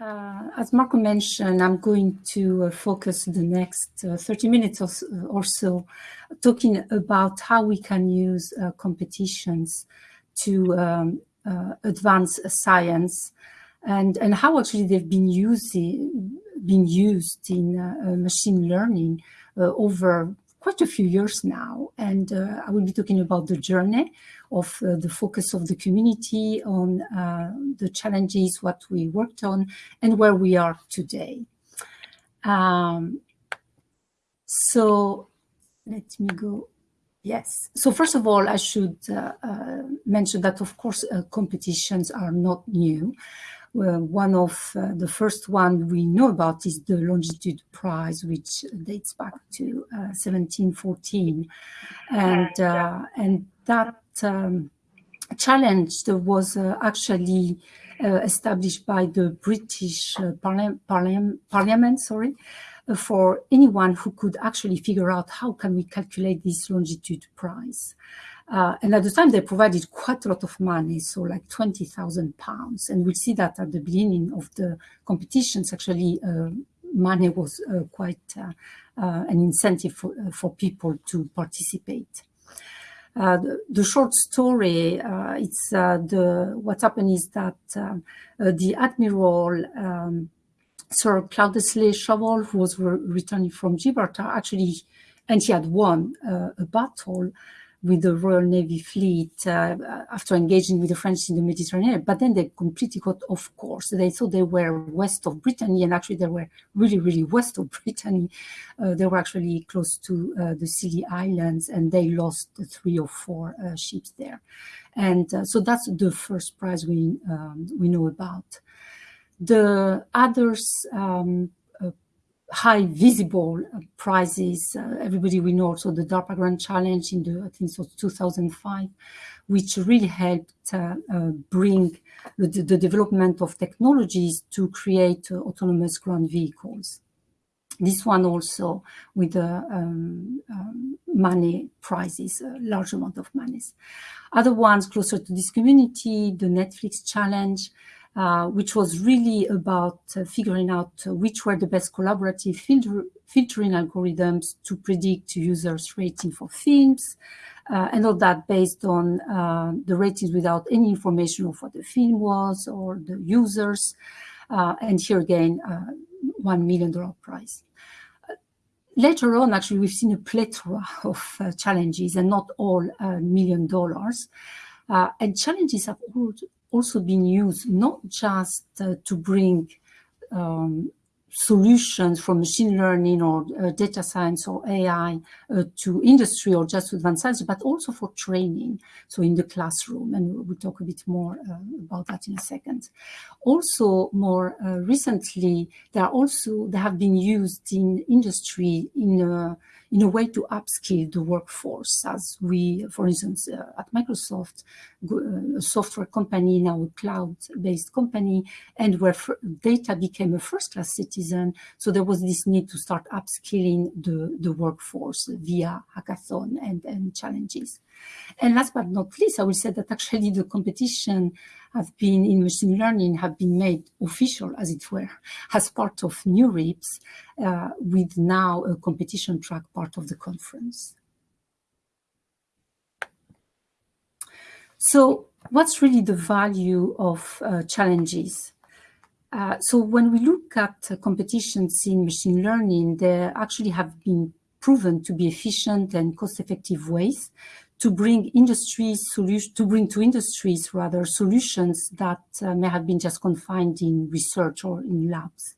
uh, as Marco mentioned, I'm going to uh, focus the next uh, 30 minutes or, or, so talking about how we can use uh, competitions to um, uh, advance science and, and how actually they've been using, been used in uh, machine learning over quite a few years now. And I will be talking about the journey of uh, the focus of the community on uh, the challenges, what we worked on, and where we are today. Um, so let me go. Yes. So first of all, I should uh, uh mention that, of course, uh, competitions are not new. One of uh, the first one we know about is the Longitude Prize, which dates back to 1714, and and that um, challenge was uh, actually uh, established by the British uh, Parliament, sorry, uh, for anyone who could actually figure out how can we calculate this longitude price. Uh, and at the time, they provided quite a lot of money, so like 20,000 pounds. And we see that at the beginning of the competitions, actually, uh, money was quite an incentive for, for people to participate. Uh, the, the, short story, uh, it's uh, the what happened is that the admiral um, Sir Cloudesley Shovel, who was re returning from Gibraltar, actually, and he had won a battle with the Royal Navy fleet uh, after engaging with the French in the Mediterranean, but then they completely got off course. They thought they were west of Brittany, and actually they were really, really west of Brittany. Uh, they were actually close to uh, the Scilly Islands, and they lost three or four uh, ships there. And uh, so that's the first prize we um, we know about. The others um, high visible uh, prizes. Uh, everybody we know also the DARPA Grand Challenge in the, I think was 2005, which really helped uh, uh, bring the, the, development of technologies to create uh, autonomous ground vehicles. This one also with the um, um, money prizes, a large amount of monies. Other ones closer to this community, the Netflix Challenge, uh, which was really about uh, figuring out uh, which were the best collaborative filter filtering algorithms to predict users' rating for films, uh, and all that based on uh, the ratings without any information of what the film was or the users. and here again, $1 million prize. Later on, actually, we've seen a plethora of challenges and not all million dollars. and challenges have also been used not just uh, to bring um, solutions from machine learning or uh, data science or AI uh, to industry or just to advanced science, but also for training. So in the classroom, and we'll talk a bit more uh, about that in a second. Also, more uh, recently, there are also they have been used in industry in in a way to upskill the workforce as we, for instance, uh, at Microsoft, uh, a software company, now a cloud-based company, and where data became a first-class citizen. So there was this need to start upskilling the, the workforce via hackathon and, and challenges. And last but not least, I will say that actually the competition have been in machine learning have been made official, as it were, as part of NeurIPS, uh, with now a competition track part of the conference. So what's really the value of uh, challenges? Uh, so when we look at uh, competitions in machine learning, they actually have been proven to be efficient and cost-effective ways to bring industries solution to bring to industries rather solutions that uh, may have been just confined in research or in labs.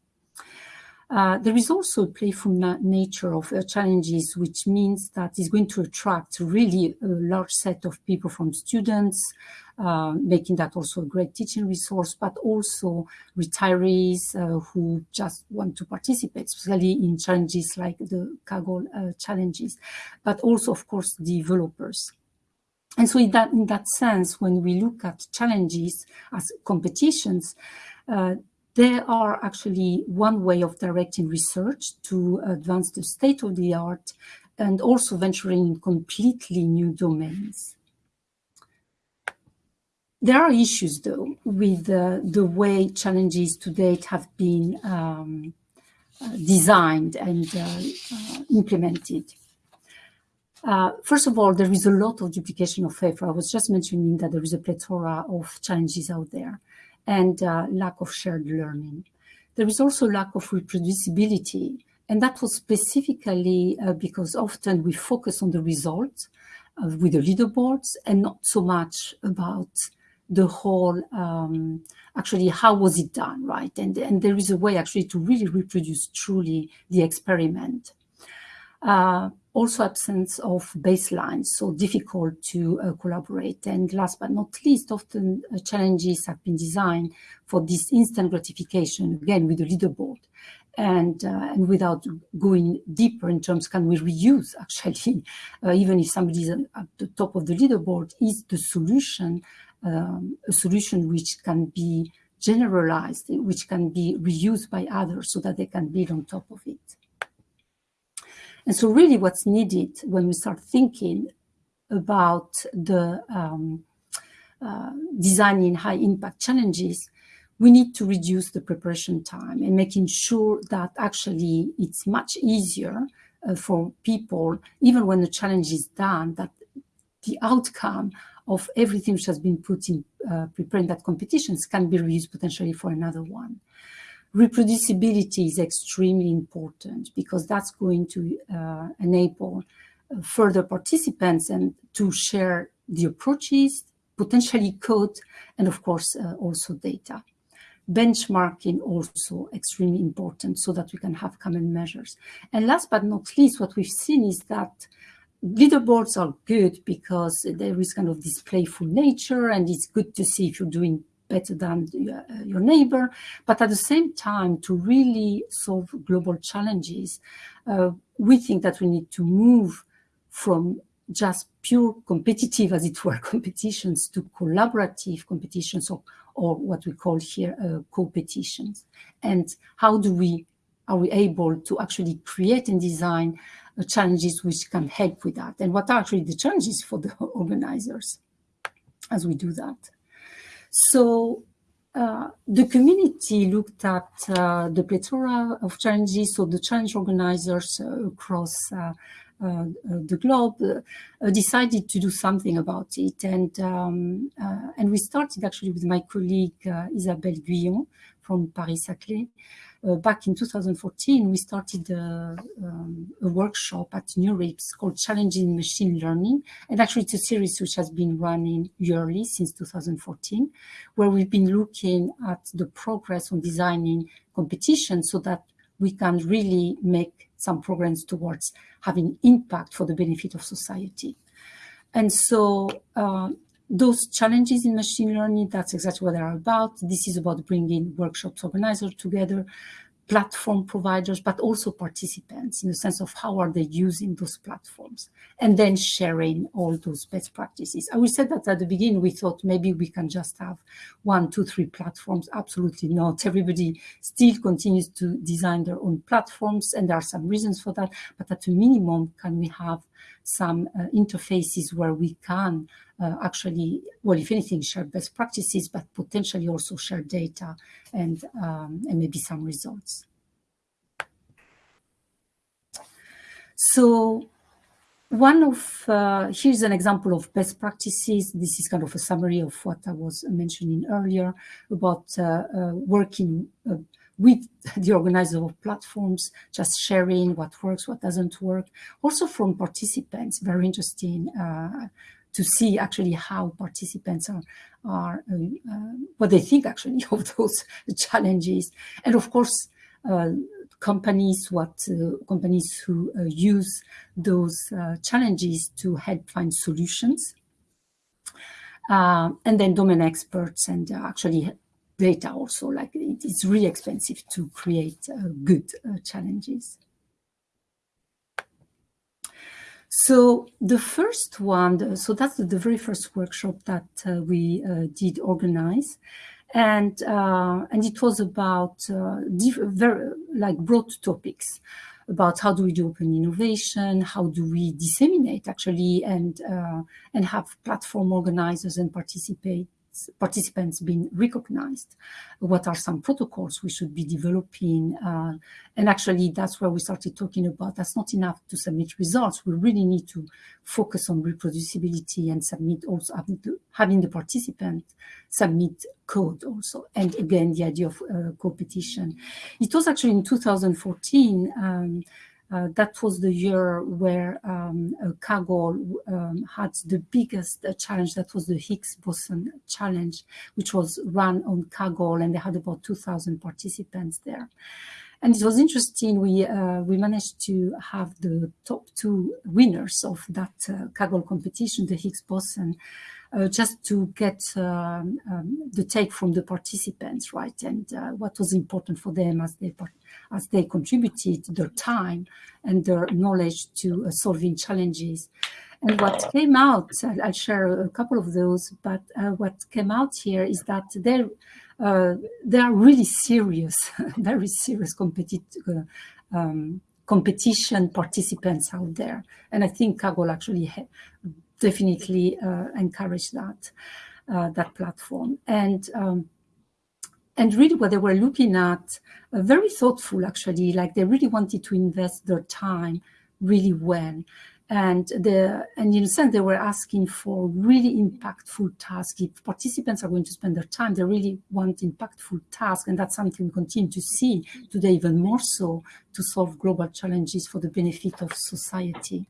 Uh, there is also a playful na nature of uh, challenges, which means that it's going to attract really a large set of people from students, uh, making that also a great teaching resource, but also retirees uh, who just want to participate, especially in challenges like the Kaggle uh, challenges, but also, of course, developers. And so in that, in that sense, when we look at challenges as competitions, uh, they are actually one way of directing research to advance the state of the art and also venturing in completely new domains. There are issues, though, with uh, the way challenges to date have been um, uh, designed and uh, uh implemented. Uh, first of all, there is a lot of duplication of effort. I was just mentioning that there is a plethora of challenges out there and uh, lack of shared learning. There is also lack of reproducibility, and that was specifically because often we focus on the results with the leaderboards and not so much about the whole um, actually how was it done right? And and there is a way actually to really reproduce truly the experiment. Uh, also absence of baselines so difficult to uh, collaborate. And last but not least often uh, challenges have been designed for this instant gratification again with the leaderboard. And uh, and without going deeper in terms can we reuse actually? Uh, even if somebody is at the top of the leaderboard is the solution um, a solution which can be generalized, which can be reused by others so that they can build on top of it. And so really what's needed when we start thinking about the um, uh, designing high impact challenges, we need to reduce the preparation time and making sure that actually it's much easier uh, for people, even when the challenge is done, that the outcome of everything which has been put in uh, preparing that competitions can be reused potentially for another one. Reproducibility is extremely important because that's going to uh, enable uh, further participants and to share the approaches, potentially code, and of course uh, also data. Benchmarking also extremely important so that we can have common measures. And last but not least, what we've seen is that leaderboards are good because there is kind of this playful nature and it's good to see if you're doing better than uh, your neighbor. But at the same time, to really solve global challenges, uh, we think that we need to move from just pure competitive, as it were, competitions to collaborative competitions or, or what we call here uh, co-petitions. And how do we, are we able to actually create and design challenges which can help with that and what are actually the challenges for the organizers as we do that. So uh, the community looked at uh, the plethora of challenges, so the challenge organizers uh, across uh, uh, the globe uh, decided to do something about it. And, um, and we started actually with my colleague Isabelle Guyon from Paris-Saclay, uh, back in 2014, we started a, um, a, workshop at New NeurIPS called Challenging Machine Learning. And actually, it's a series which has been running yearly since 2014, where we've been looking at the progress on designing competitions so that we can really make some progress towards having impact for the benefit of society. And so uh, those challenges in machine learning, that's exactly what they're about. This is about bringing workshops organizers together, platform providers, but also participants in the sense of how are they using those platforms and then sharing all those best practices. I will say that at the beginning, we thought maybe we can just have one, two, three platforms. Absolutely not. Everybody still continues to design their own platforms and there are some reasons for that. But at a minimum, can we have some uh, interfaces where we can uh, actually, well, if anything, share best practices, but potentially also share data and, um, and maybe some results. So one of, uh, here's an example of best practices. This is kind of a summary of what I was mentioning earlier about uh, uh, working uh, with the organizer of platforms, just sharing what works, what doesn't work. Also from participants, very interesting uh, to see actually how participants are, are uh, uh, what they think actually of those challenges. And of course, uh, companies, what uh, companies who uh, use those challenges to help find solutions. and then domain experts and actually data also, like it's really expensive to create good challenges. So the first one, so that's the very first workshop that uh, we uh, did organize. And, uh, and it was about uh, very like broad topics about how do we do open innovation, how do we disseminate actually and, uh, and have platform organizers and participate participants being recognized? What are some protocols we should be developing? Uh, and actually, that's where we started talking about that's not enough to submit results. We really need to focus on reproducibility and submit also having the, having the participant submit code also. And again, the idea of uh, competition. It was actually in 2014 um, uh, that was the year where um, uh, um, had the biggest uh, challenge. That was the Higgs boson challenge, which was run on Kaggle, and they had about 2,000 participants there. And it was interesting. We uh, we managed to have the top two winners of that uh, Kaggle competition, the Higgs boson, uh, just to get um, um, the take from the participants, right? And uh, what was important for them as they as they contributed their time and their knowledge to uh, solving challenges. And what came out, I'll, share a couple of those, but uh, what came out here is that they're uh, they are really serious, very serious competitive. Um, competition participants out there. And I think Kaggle actually definitely uh, encourage that uh, that platform. And um, and really what they were looking at, uh, very thoughtful actually, like they really wanted to invest their time really well. And the and in a sense they were asking for really impactful tasks. If participants are going to spend their time, they really want impactful tasks, and that's something we continue to see today even more so to solve global challenges for the benefit of society.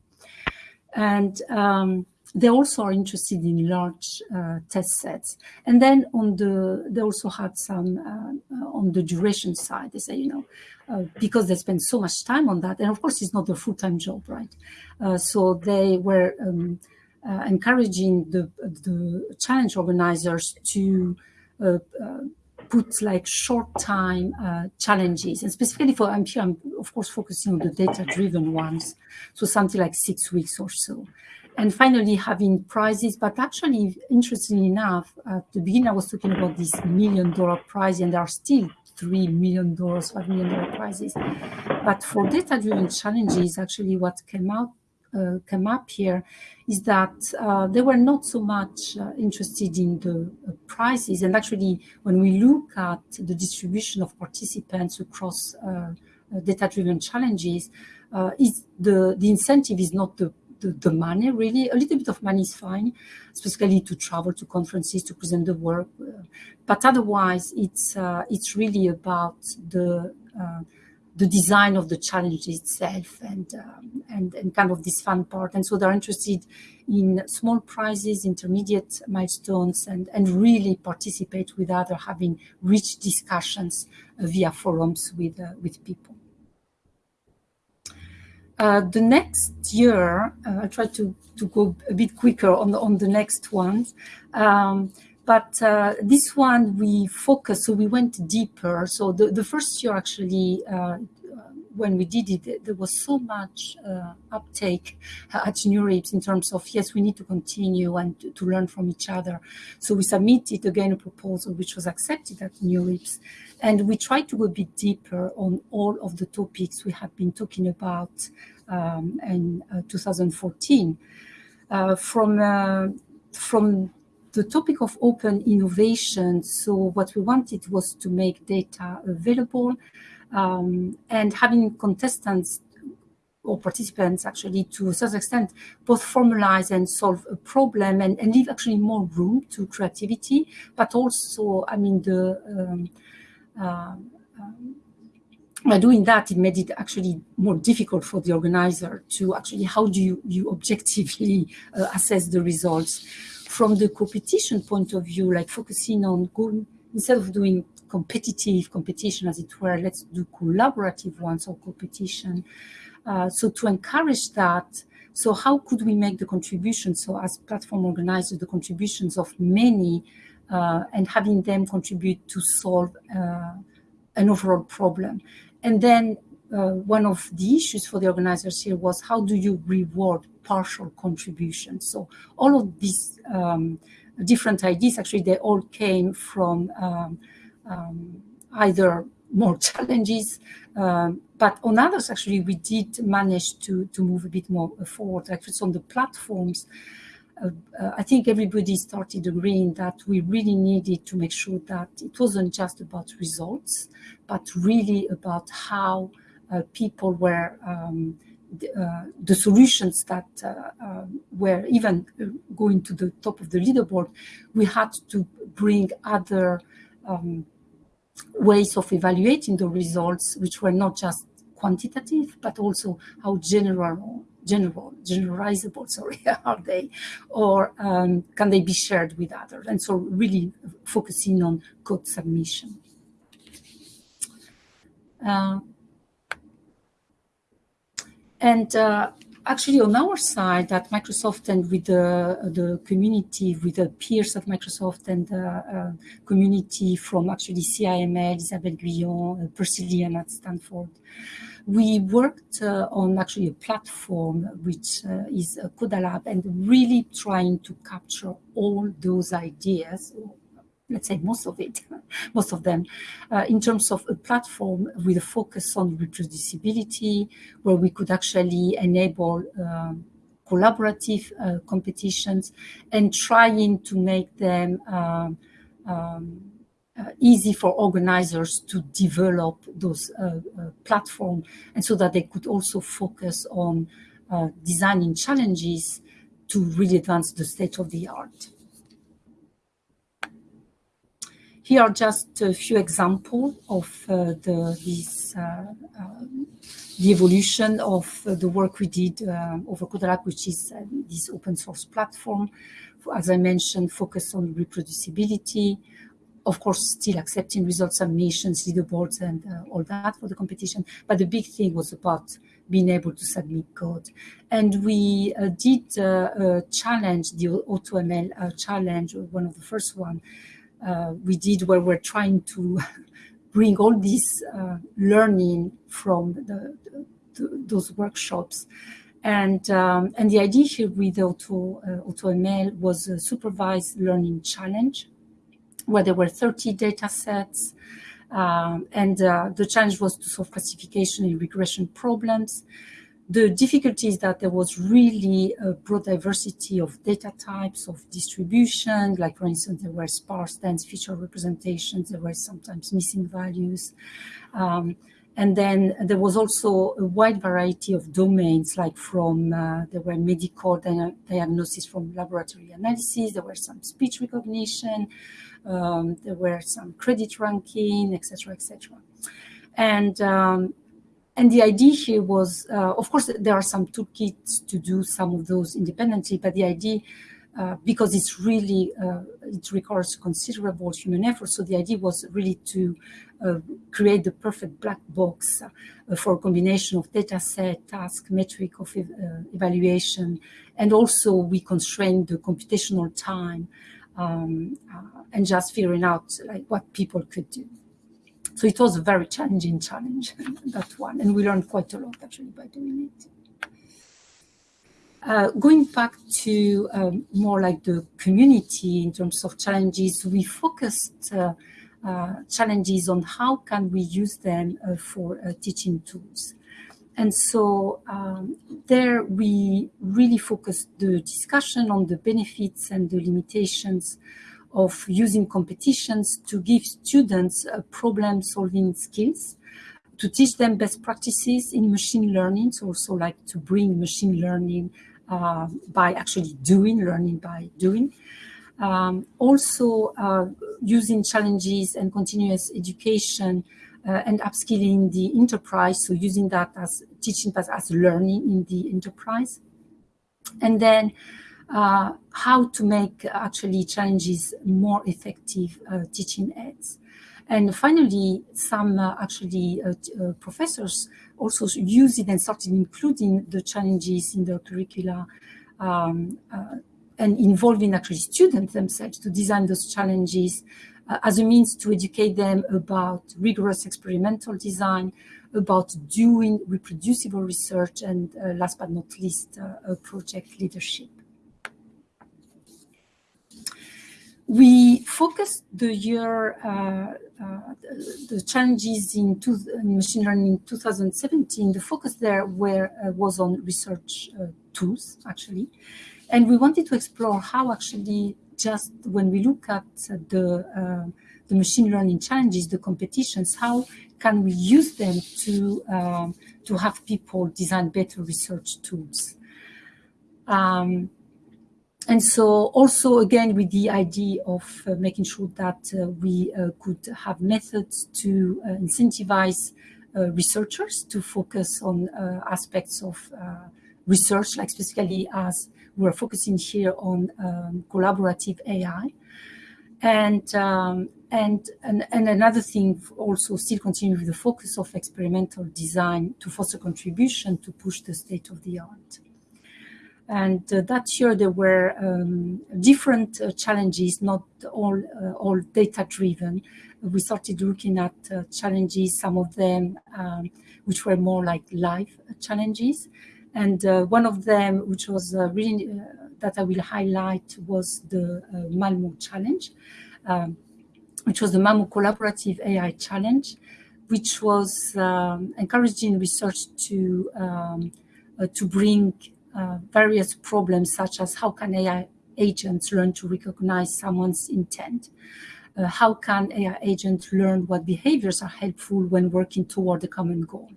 And um, they also are interested in large uh, test sets. And then on the, they also had some uh, on the duration side. They say, you know, uh, because they spend so much time on that, and of course it's not their full-time job, right? Uh, so they were um, uh, encouraging the the challenge organizers to uh, put like short time uh, challenges and specifically for I'm I'm of course focusing on the data driven ones so something like six weeks or so and finally having prizes but actually interestingly enough at the beginning i was talking about this million dollar prize and there are still three million dollars five million dollar prizes. But for data driven challenges actually what came out uh, came up here is that uh, they were not so much uh, interested in the uh, prizes. And actually when we look at the distribution of participants across uh, uh, data driven challenges is the the incentive is not the the, the, money really a little bit of money is fine especially to travel to conferences to present the work. But otherwise it's uh, it's really about the uh, the design of the challenge itself and, um, and and kind of this fun part. And so they're interested in small prizes intermediate milestones and and really participate with other having rich discussions via forums with uh, with people uh, the next year, uh, I'll try to, to go a bit quicker on the, on the next ones. Um, but uh, this one we focused, so we went deeper. So the, the first year actually, uh, when we did it, there was so much uh, uptake at NeurIPS in terms of, yes, we need to continue and to, to, learn from each other. So we submitted again a proposal which was accepted at NeurIPS. And we tried to go a bit deeper on all of the topics we have been talking about um, in uh, 2014. Uh, from, uh, from the topic of open innovation, so what we wanted was to make data available um, and having contestants or participants actually to a certain extent both formalize and solve a problem and, and leave actually more room to creativity but also i mean the um, uh, um, by doing that it made it actually more difficult for the organizer to actually how do you, you objectively uh, assess the results? From the competition point of view like focusing on going instead of doing competitive competition, as it were, let's do collaborative ones or competition. Uh, so to encourage that, so how could we make the contribution? So as platform organizers, the contributions of many uh, and having them contribute to solve uh, an overall problem. And then uh, one of the issues for the organizers here was how do you reward partial contributions? So all of these um, different ideas, actually, they all came from um, um, either more challenges, um, but on others, actually, we did manage to, to move a bit more forward. Actually, on the platforms, uh, I think everybody started agreeing that we really needed to make sure that it wasn't just about results, but really about how uh, people were um, the, uh, the, solutions that uh, um, were even going to the top of the leaderboard, we had to bring other um, ways of evaluating the results, which were not just quantitative, but also how general, general, generalizable, sorry, are they, or um, can they be shared with others? And so really focusing on code submission. Uh, and uh, actually on our side at Microsoft and with the, the community, with the peers at Microsoft and the uh, community from actually CIML, Isabelle Guyon, uh, Percy Liang at Stanford, we worked uh, on actually a platform which uh, is a Codalab and really trying to capture all those ideas, let's say most of it, most of them, uh, in terms of a platform with a focus on reproducibility, where we could actually enable um, collaborative uh, competitions and trying to make them um, um, uh, easy for organizers to develop those uh, uh, platforms and so that they could also focus on uh, designing challenges to really advance the state of the art. Here are just a few examples of uh, the, this, uh, um, the evolution of uh, the work we did over Codalab, which is this open source platform. As I mentioned, focus on reproducibility, of course, still accepting result submissions, leaderboards, and uh, all that for the competition. But the big thing was about being able to submit code. And we uh, did uh, challenge, the AutoML challenge, one of the first one, uh, we did where we're trying to bring all this uh, learning from the, the, those workshops. And, um, and the idea here with Auto, uh, AutoML was a supervised learning challenge where there were 30 data sets. Um, and uh, the challenge was to solve classification and regression problems. The difficulty is that there was really a broad diversity of data types, of distribution, like for instance, there were sparse dense feature representations, there were sometimes missing values. Um, and then there was also a wide variety of domains, like from, uh, there were medical diagnosis from laboratory analysis, there were some speech recognition, um, there were some credit ranking, etc., etc. And um, and the idea here was, uh, of course, there are some toolkits to do some of those independently, but the idea, uh, because it's really, uh, it requires considerable human effort. So the idea was really to uh, create the perfect black box uh, for a combination of data set, task, metric of uh, evaluation, and also we constrained the computational time um, and just figuring out like what people could do. So it was a very challenging challenge, that one. And we learned quite a lot actually by doing it. Uh, going back to um, more like the community in terms of challenges, we focused uh, uh, challenges on how can we use them uh, for uh, teaching tools. And so um, there we really focused the discussion on the benefits and the limitations of using competitions to give students uh, problem solving skills, to teach them best practices in machine learning, so also like to bring machine learning uh, by actually doing, learning by doing. Um, also uh, using challenges and continuous education uh, and upskilling the enterprise, so using that as teaching that as learning in the enterprise. And then uh, how to make actually challenges more effective uh, teaching aids. And finally, some uh, actually uh, uh, professors also use it and started including the challenges in their curricula um, uh, and involving actually students themselves to design those challenges as a means to educate them about rigorous experimental design, about doing reproducible research, and last but not least, project leadership. We focused the year, uh, uh, the challenges in, two, in, machine learning in 2017, the focus there were, uh, was on research uh, tools, actually. and we wanted to explore how actually just when we look at the, uh, the machine learning challenges, the competitions, how can we use them to, um, to have people design better research tools? Um, and so also again with the idea of uh, making sure that uh, we uh, could have methods to uh, incentivize uh, researchers to focus on uh, aspects of research, like specifically as we're focusing here on um, collaborative AI. And, um, and, and, and another thing also still continue with the focus of experimental design to foster contribution to push the state of the art. And uh, that year there were um, different uh, challenges, not all, uh, all data driven. We started looking at uh, challenges, some of them um, which were more like live challenges. And uh, one of them, which was uh, really that I will highlight, was the Malmo challenge, um, which was the Malmo Collaborative AI Challenge, which was um, encouraging research to um, to bring uh, various problems such as how can AI agents learn to recognize someone's intent? Uh, how can AI agents learn what behaviors are helpful when working toward a common goal?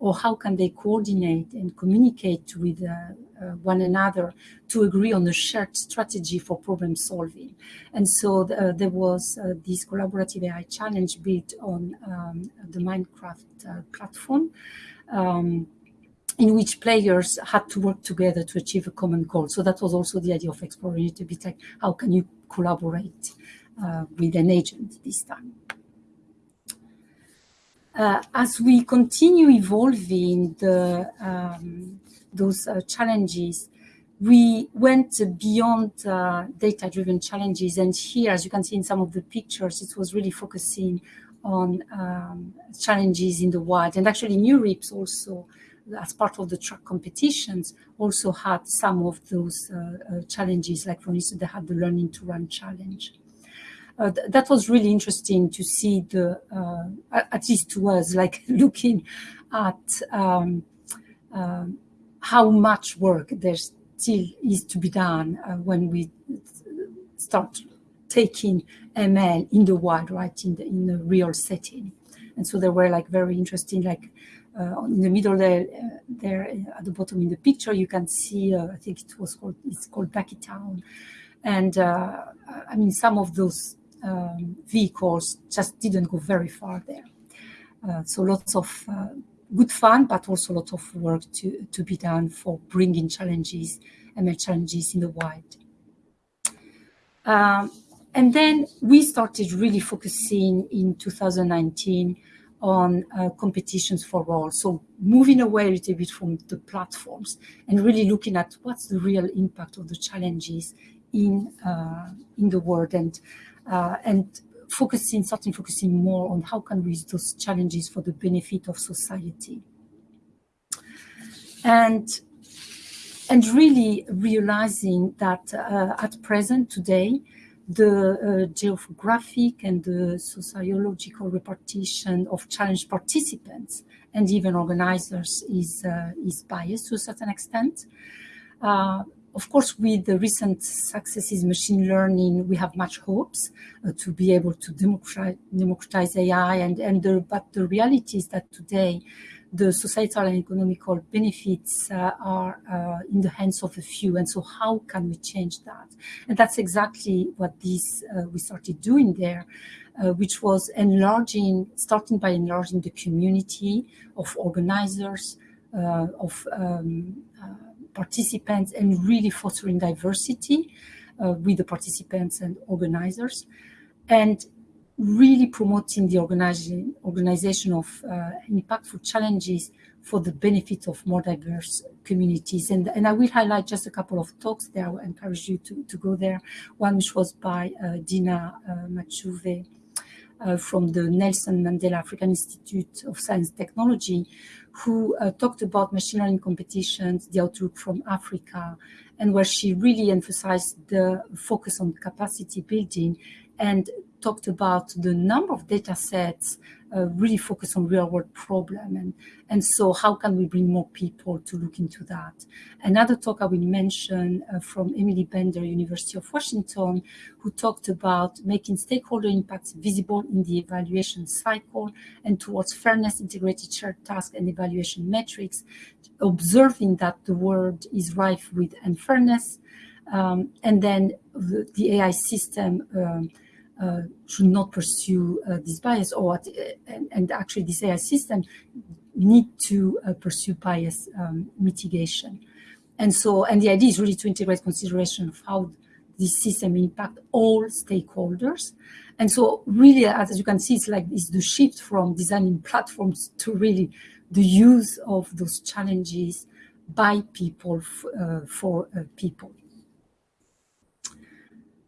Or how can they coordinate and communicate with uh, uh, one another to agree on a shared strategy for problem solving? And so uh, there was this collaborative AI challenge built on um, the Minecraft platform. Um, in which players had to work together to achieve a common goal. So that was also the idea of exploring it a bit like how can you collaborate uh, with an agent this time. Uh, as we continue evolving the, um, those uh, challenges, we went beyond uh, data-driven challenges. And here, as you can see in some of the pictures, it was really focusing on um, challenges in the wild. And actually, NeurIPS also as part of the track competitions, also had some of those uh, uh, challenges, like for instance, they had the Learning to Run challenge. Uh, th that was really interesting to see the, uh, at least to us, like looking at um, uh, how much work there still is to be done uh, when we start taking ML in the wild, right, in the, in the real setting. And so there were like very interesting, like uh, in the middle there, uh, there uh, at the bottom in the picture, you can see, I think it was called, it's called Duckietown. And I mean, some of those um, vehicles just didn't go very far there. so lots of good fun, but also a lot of work to, to be done for bringing challenges, ML challenges in the wild. Um, and then we started really focusing in 2019 on uh, competitions for all. So moving away a little bit from the platforms and really looking at what's the real impact of the challenges in uh, in the world and uh, and focusing, starting focusing more on how can we use those challenges for the benefit of society. And and really realizing that uh, at present today, the uh, geographic and the sociological repartition of challenge participants and even organizers is, uh, is biased to a certain extent. Uh, of course, with the recent successes in machine learning, we have much hopes uh, to be able to democratize, democratize AI. And, and the, but the reality is that today, the societal and economical benefits uh, are uh, in the hands of a few. And so how can we change that? And that's exactly what this uh, we started doing there, uh, which was enlarging, starting by enlarging the community of organizers, uh, of um, uh, participants, and really fostering diversity with the participants and organizers. And really promoting the organization, organization of uh, impactful challenges for the benefit of more diverse communities. And, and I will highlight just a couple of talks there. I will encourage you to, to go there. One which was by uh, Dina uh, Machuve uh, from the Nelson Mandela African Institute of Science and Technology, who uh, talked about machine learning competitions, the outlook from Africa, and where she really emphasized the focus on capacity building and talked about the number of data sets uh, really focus on real world problem. And and so how can we bring more people to look into that? Another talk i will mention uh, from emily bender university of washington who talked about making stakeholder impacts visible in the evaluation cycle and towards fairness integrated shared task and evaluation metrics observing that the world is rife with unfairness. Um, and then the, the ai system um, uh, should not pursue uh, this bias or and, and, actually this AI system need to uh, pursue bias um, mitigation. And so, and the idea is really to integrate consideration of how this system impact all stakeholders. And so really, as you can see, it's like it's the shift from designing platforms to really the use of those challenges by people uh, for uh, people.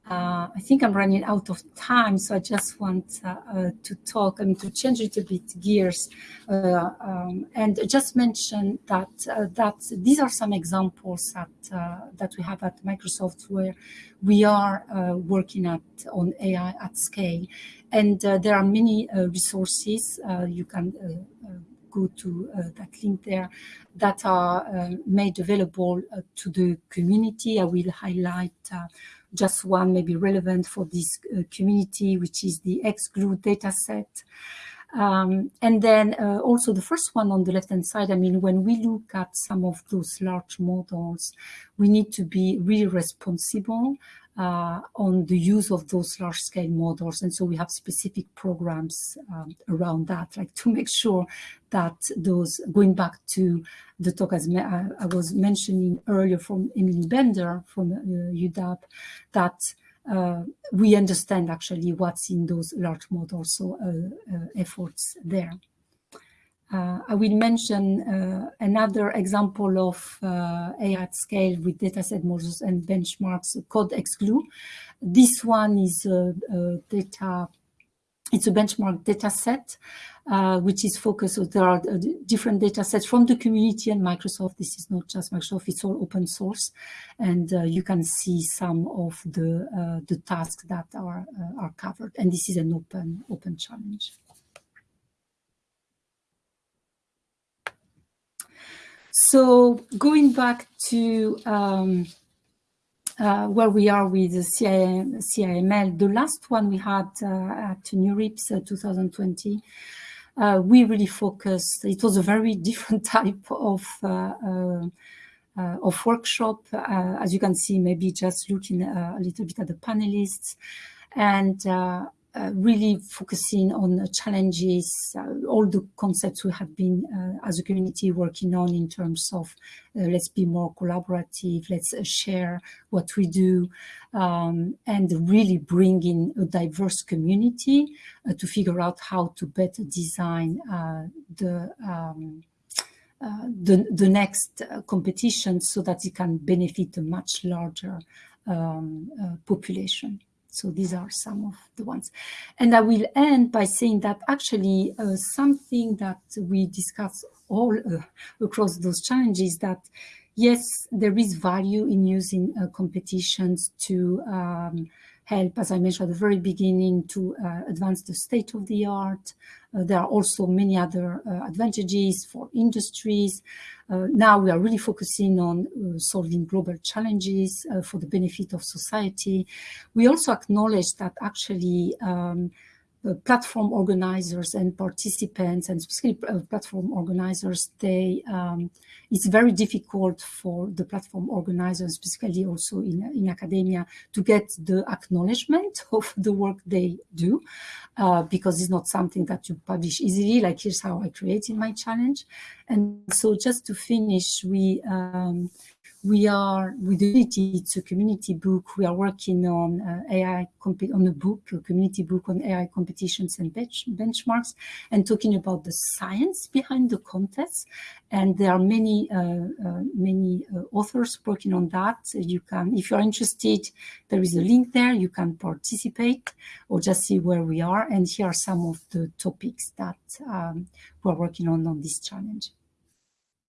Uh, I think I'm running out of time, so I just want uh, uh, to talk, I mean, to change it a little bit gears uh, um, and just mention that uh, that these are some examples that uh, that we have at Microsoft where we are working at on AI at scale, and there are many resources you can go to uh, that link there that are uh, made available uh, to the community. I will highlight just one maybe relevant for this uh, community, which is the XGLUE dataset. Um, and then uh, also the first one on the left-hand side, I mean, when we look at some of those large models, we need to be really responsible uh, on the use of those large scale models. And so we have specific programs um, around that, like to make sure that those, going back to the talk as I, I was mentioning earlier from Emily Bender from uh, UW, that uh, we understand actually what's in those large models, so uh, uh, efforts there. Uh, I will mention uh, another example of uh, AI at scale with dataset models and benchmarks, called XGLUE. This one is a, a data, it's a benchmark dataset, uh, which is focused, so there are uh, different data sets from the community and Microsoft. This is not just Microsoft, it's all open source. And uh, you can see some of the, the tasks that are, are covered. And this is an open, open challenge. So going back to um, uh, where we are with the CIM, CIML, the last one we had uh, at NeurIPS uh, 2020, uh, we really focused, it was a very different type of uh, uh, of workshop, as you can see, maybe just looking a little bit at the panelists. And uh, really focusing on the challenges, uh, all the concepts we have been uh, as a community working on in terms of uh, let's be more collaborative, let's uh, share what we do, um, and really bring in a diverse community to figure out how to better design the um, the, the next competition so that it can benefit a much larger um, population. So these are some of the ones. And I will end by saying that actually uh, something that we discuss all uh, across those challenges that yes, there is value in using uh, competitions to um, help, as I mentioned at the very beginning, to uh, advance the state of the art. Uh, there are also many other uh, advantages for industries. Uh, now we are really focusing on solving global challenges for the benefit of society. We also acknowledge that actually um, platform organizers and participants and specifically uh, platform organizers, they um, it's very difficult for the platform organizers, specifically also in, in academia, to get the acknowledgement of the work they do uh, because it's not something that you publish easily, like here's how I created my challenge. And so just to finish, we um, we are with Unity, it's a community book. We are working on uh, AI, on a book, a community book on AI competitions and bench benchmarks and talking about the science behind the contests. And there are many, uh, uh, many uh, authors working on that. You can, if you're interested, there is a link there. You can participate or just see where we are. And here are some of the topics that um, we're working on on this challenge.